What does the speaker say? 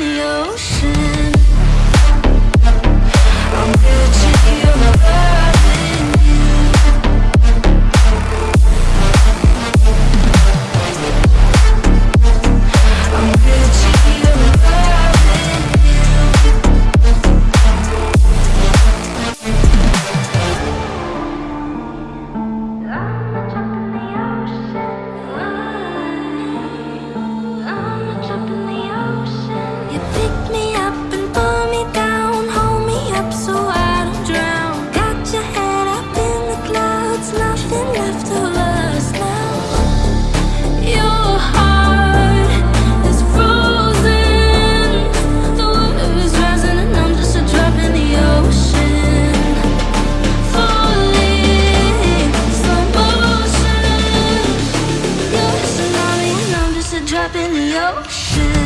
有时 drop in the ocean.